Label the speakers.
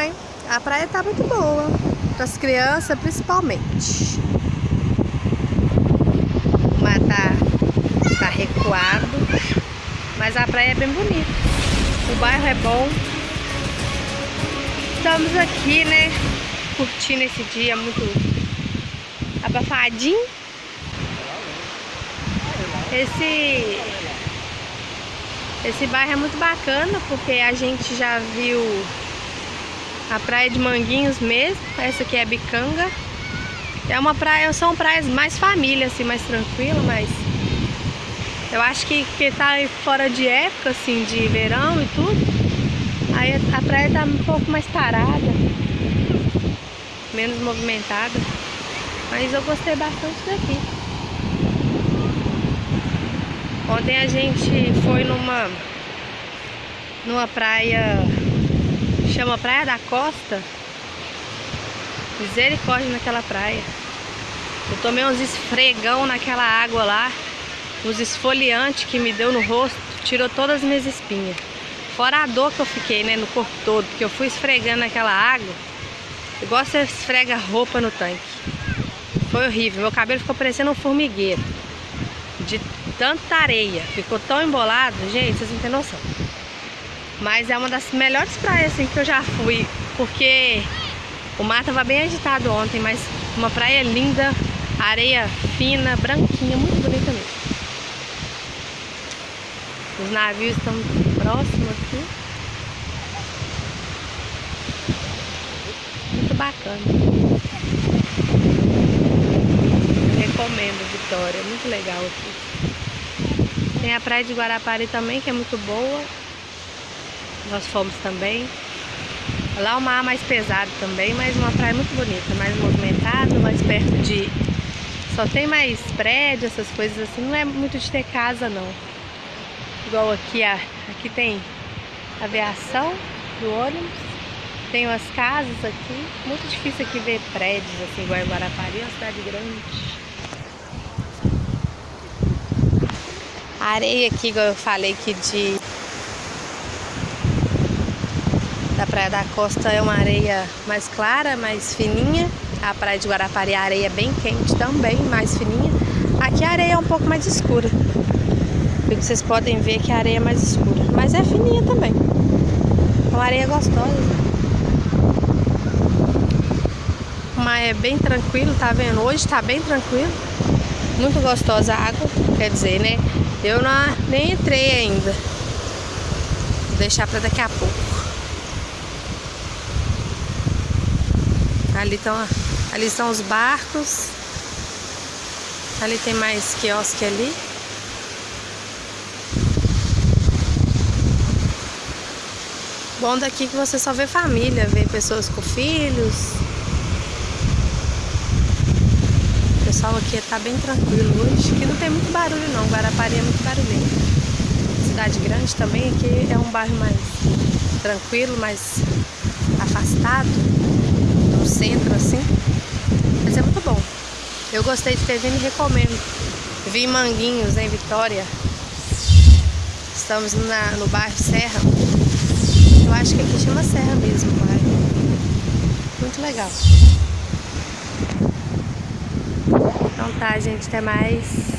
Speaker 1: né? A praia tá muito boa, para as crianças principalmente. O mar tá, tá recuado, mas a praia é bem bonita. O bairro é bom. Estamos aqui, né? Curtindo esse dia muito abafadinho. Esse esse bairro é muito bacana porque a gente já viu a praia de Manguinhos mesmo. Essa aqui é Bicanga. É uma praia, são praias mais família, assim, mais tranquila, mas eu acho que que tá fora de época, assim, de verão e tudo. Aí a praia tá um pouco mais parada, menos movimentada. Mas eu gostei bastante daqui. Ontem a gente foi numa numa praia chama Praia da Costa. Misericórdia naquela praia. Eu tomei uns esfregão naquela água lá, uns esfoliantes que me deu no rosto, tirou todas as minhas espinhas. Fora a dor que eu fiquei, né, no corpo todo, porque eu fui esfregando naquela água, igual você esfrega roupa no tanque. Foi horrível, meu cabelo ficou parecendo um formigueiro de tanta areia. Ficou tão embolado, gente, vocês não têm noção. Mas é uma das melhores praias assim, que eu já fui, porque o mar estava bem agitado ontem, mas uma praia linda, areia fina, branquinha, muito bonita mesmo. Os navios estão próximos aqui. Muito bacana recomendo Vitória, muito legal aqui. Tem a praia de Guarapari também, que é muito boa. Nós fomos também. Lá é o mar mais pesado também, mas uma praia muito bonita, mais movimentada, mais perto de... Só tem mais prédio, essas coisas assim, não é muito de ter casa não. Igual aqui, aqui tem aviação do ônibus, tem umas casas aqui, muito difícil aqui ver prédios assim, igual em Guarapari, é uma cidade grande. A areia aqui, igual eu falei que de da Praia da Costa é uma areia mais clara, mais fininha. A Praia de Guarapari a areia é bem quente também, mais fininha. Aqui a areia é um pouco mais escura. Vocês podem ver que a areia é mais escura, mas é fininha também. É uma areia gostosa. Mas é bem tranquilo, tá vendo? Hoje tá bem tranquilo. Muito gostosa a água, quer dizer, né? Eu não, nem entrei ainda. Vou deixar para daqui a pouco. Ali estão ali estão os barcos. Ali tem mais quiosque ali. Bom daqui que você só vê família, vê pessoas com filhos. pessoal aqui está bem tranquilo hoje, que não tem muito barulho não, Guarapari é muito barulhento. Cidade grande também, aqui é um bairro mais tranquilo, mais afastado, no centro assim, mas é muito bom. Eu gostei de ter vindo e recomendo. Em Manguinhos, em Vitória. Estamos na, no bairro Serra. Eu acho que aqui chama Serra mesmo, bairro. Muito legal. Então tá, gente, até mais.